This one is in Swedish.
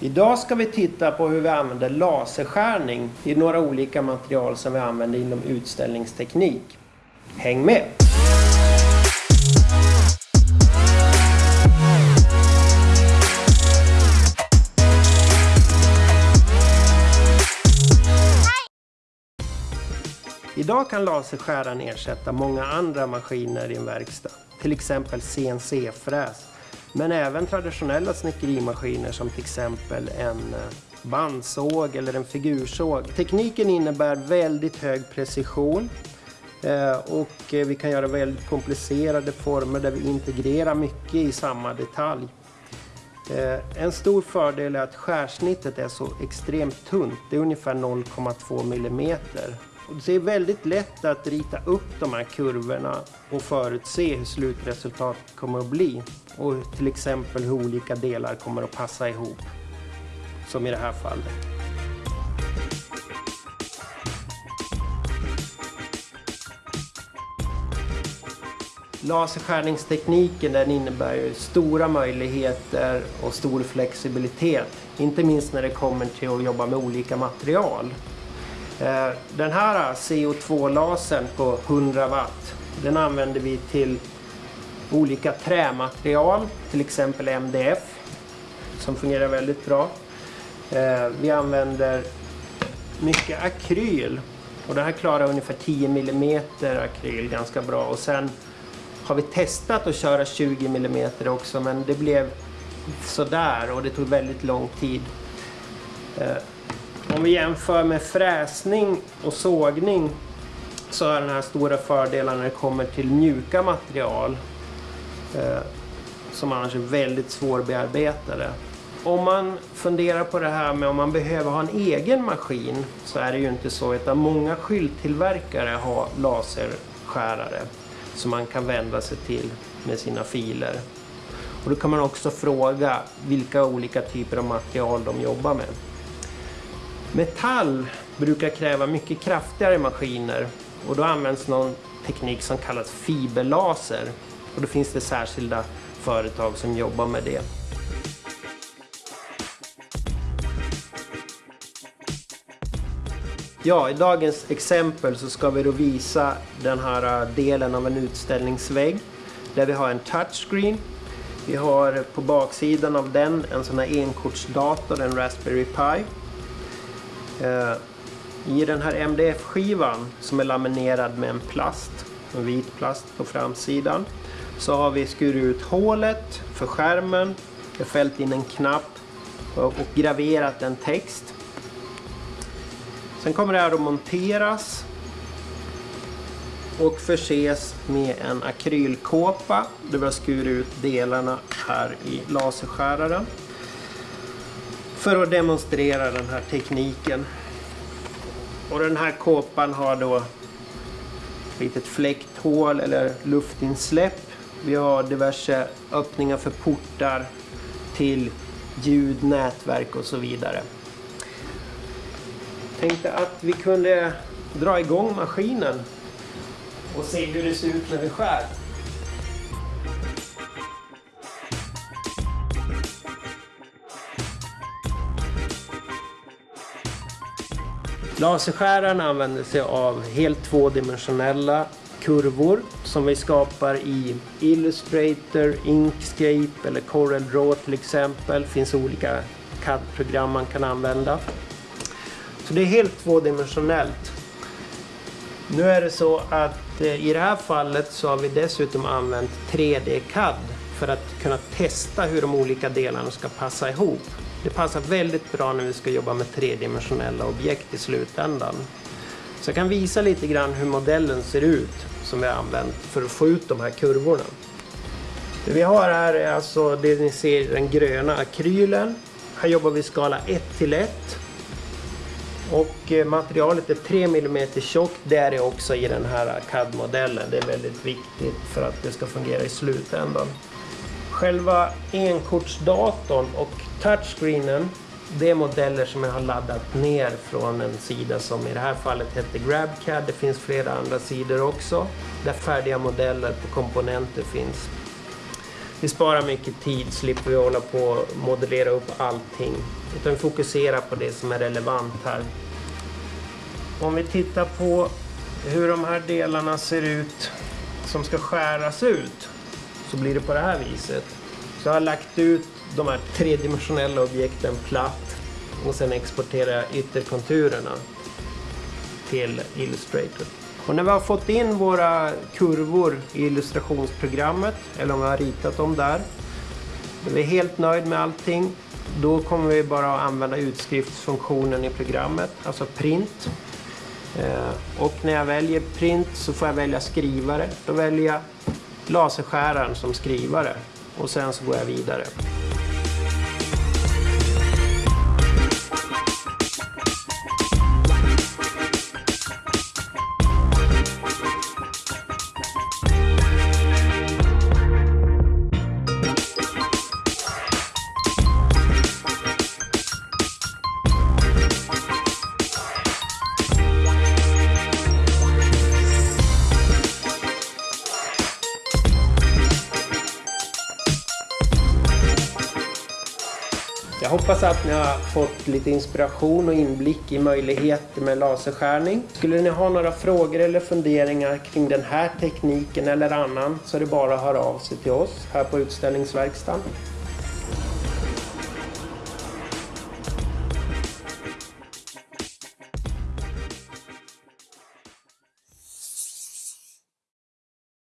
Idag ska vi titta på hur vi använder laserskärning i några olika material som vi använder inom utställningsteknik. Häng med! Idag kan laserskäraren ersätta många andra maskiner i en verkstad, till exempel CNC-fräs, men även traditionella snickerimaskiner som till exempel en eh, bandsåg eller en figursåg. Tekniken innebär väldigt hög precision eh, och eh, vi kan göra väldigt komplicerade former där vi integrerar mycket i samma detalj. En stor fördel är att skärsnittet är så extremt tunt, det är ungefär 0,2 millimeter. Det är väldigt lätt att rita upp de här kurvorna och förutse hur slutresultatet kommer att bli. Och till exempel hur olika delar kommer att passa ihop. Som i det här fallet. Laserskärningstekniken den innebär ju stora möjligheter och stor flexibilitet. Inte minst när det kommer till att jobba med olika material. Eh, den här CO2-lasern på 100 watt den använder vi till olika trämaterial, till exempel MDF som fungerar väldigt bra. Eh, vi använder mycket akryl och den här klarar ungefär 10 mm akryl ganska bra och sen har vi testat att köra 20 mm också men det blev sådär och det tog väldigt lång tid. Eh, om vi jämför med fräsning och sågning så är den här stora fördelen när det kommer till mjuka material eh, som annars är väldigt svårbearbetade. Om man funderar på det här med om man behöver ha en egen maskin så är det ju inte så utan många skylttillverkare har laserskärare som man kan vända sig till med sina filer. Och då kan man också fråga vilka olika typer av material de jobbar med. Metall brukar kräva mycket kraftigare maskiner och då används någon teknik som kallas fiberlaser. Och då finns det särskilda företag som jobbar med det. Ja, i dagens exempel så ska vi då visa den här äh, delen av en utställningsvägg där vi har en touchscreen. Vi har på baksidan av den en sån här enkortsdator, en Raspberry Pi. Eh, I den här MDF-skivan som är laminerad med en plast, en vit plast på framsidan, så har vi skurit ut hålet för skärmen, fällt in en knapp och graverat en text. Sen kommer det här att monteras och förses med en akrylkåpa där vi har skurit ut delarna här i laserskäraren för att demonstrera den här tekniken. Och den här kåpan har då ett litet fläkthål eller luftinsläpp. Vi har diverse öppningar för portar till ljud, nätverk och så vidare. Tänkte att vi kunde dra igång maskinen och se hur det ser ut när vi skär. Laserskäraren använder sig av helt tvådimensionella kurvor som vi skapar i Illustrator, Inkscape eller Corel Draw till exempel. Det finns olika CAD-program man kan använda. Så det är helt tvådimensionellt. Nu är det så att eh, i det här fallet så har vi dessutom använt 3D-CAD för att kunna testa hur de olika delarna ska passa ihop. Det passar väldigt bra när vi ska jobba med tredimensionella objekt i slutändan. Så jag kan visa lite grann hur modellen ser ut som vi har använt för att få ut de här kurvorna. Det vi har här är alltså det ni ser den gröna akrylen. Här jobbar vi skala 1 till 1. Och eh, materialet är 3 mm tjockt. Det är det också i den här CAD-modellen. Det är väldigt viktigt för att det ska fungera i slutändan. Själva enkortsdatorn och touchscreenen det är modeller som jag har laddat ner från en sida som i det här fallet heter GrabCAD. Det finns flera andra sidor också där färdiga modeller på komponenter finns. Vi sparar mycket tid, slipper vi hålla på och modellera upp allting. Utan vi fokuserar på det som är relevant här. Om vi tittar på hur de här delarna ser ut som ska skäras ut så blir det på det här viset. Så jag har lagt ut de här tredimensionella objekten platt och sen exporterar jag ytterkonturerna till Illustrator. Och när vi har fått in våra kurvor i illustrationsprogrammet, eller om vi har ritat dem där, när vi är helt nöjd med allting, då kommer vi bara att använda utskriftsfunktionen i programmet, alltså print. Eh, och när jag väljer print så får jag välja skrivare. Då väljer jag laserskäraren som skrivare och sen så går jag vidare. Jag hoppas att ni har fått lite inspiration och inblick i möjligheter med laserskärning. Skulle ni ha några frågor eller funderingar kring den här tekniken eller annan så är det bara att höra av sig till oss här på utställningsverkstan.